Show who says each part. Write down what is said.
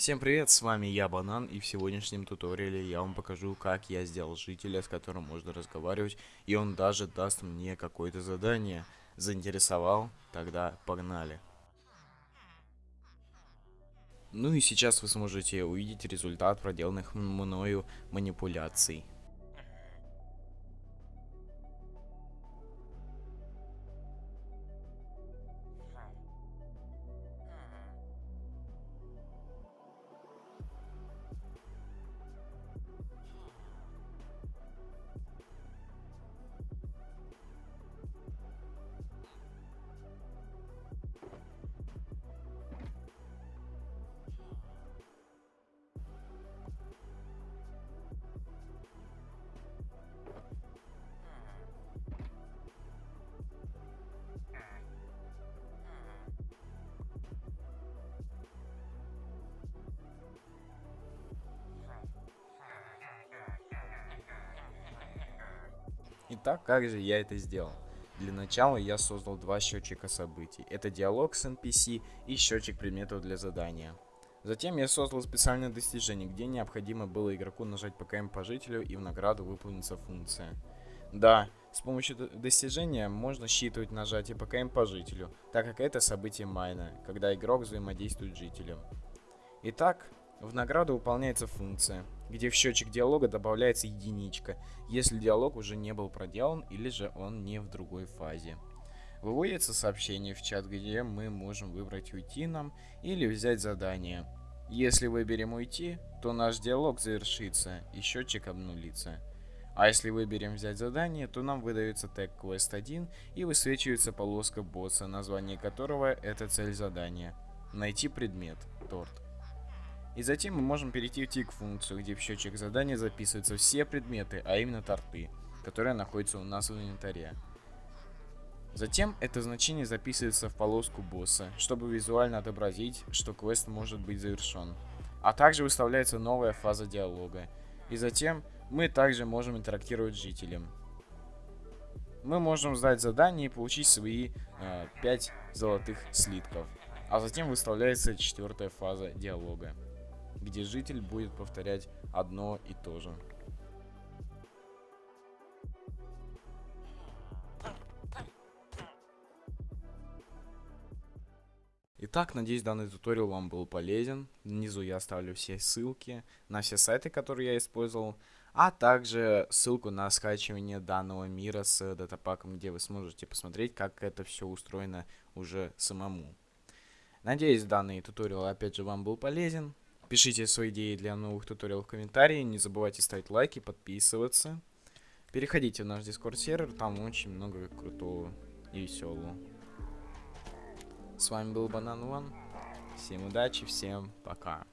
Speaker 1: Всем привет, с вами я Банан, и в сегодняшнем туториале я вам покажу, как я сделал жителя, с которым можно разговаривать, и он даже даст мне какое-то задание. Заинтересовал? Тогда погнали. Ну и сейчас вы сможете увидеть результат проделанных мною манипуляций. Итак, как же я это сделал? Для начала я создал два счетчика событий. Это диалог с NPC и счетчик предметов для задания. Затем я создал специальное достижение, где необходимо было игроку нажать ПКМ по жителю и в награду выполнится функция. Да, с помощью достижения можно считывать нажатие ПКМ по жителю, так как это событие майна, когда игрок взаимодействует с жителем. Итак, в награду выполняется функция, где в счетчик диалога добавляется единичка, если диалог уже не был проделан или же он не в другой фазе. Выводится сообщение в чат, где мы можем выбрать уйти нам или взять задание. Если выберем уйти, то наш диалог завершится и счетчик обнулится. А если выберем взять задание, то нам выдается тег Quest 1 и высвечивается полоска босса, название которого это цель задания. Найти предмет, торт. И затем мы можем перейти в тик функцию, где в счетчик задания записываются все предметы, а именно торты, которые находятся у нас в инвентаре. Затем это значение записывается в полоску босса, чтобы визуально отобразить, что квест может быть завершен. А также выставляется новая фаза диалога. И затем мы также можем интерактировать с жителем. Мы можем сдать задание и получить свои э, 5 золотых слитков. А затем выставляется четвертая фаза диалога где житель будет повторять одно и то же. Итак, надеюсь данный туториал вам был полезен. Внизу я оставлю все ссылки на все сайты, которые я использовал, а также ссылку на скачивание данного мира с датапаком, где вы сможете посмотреть, как это все устроено уже самому. Надеюсь, данный туториал опять же вам был полезен. Пишите свои идеи для новых туториалов в комментарии. Не забывайте ставить лайки, подписываться. Переходите в наш дискорд сервер, там очень много крутого и веселого. С вами был Банан One. Всем удачи, всем пока.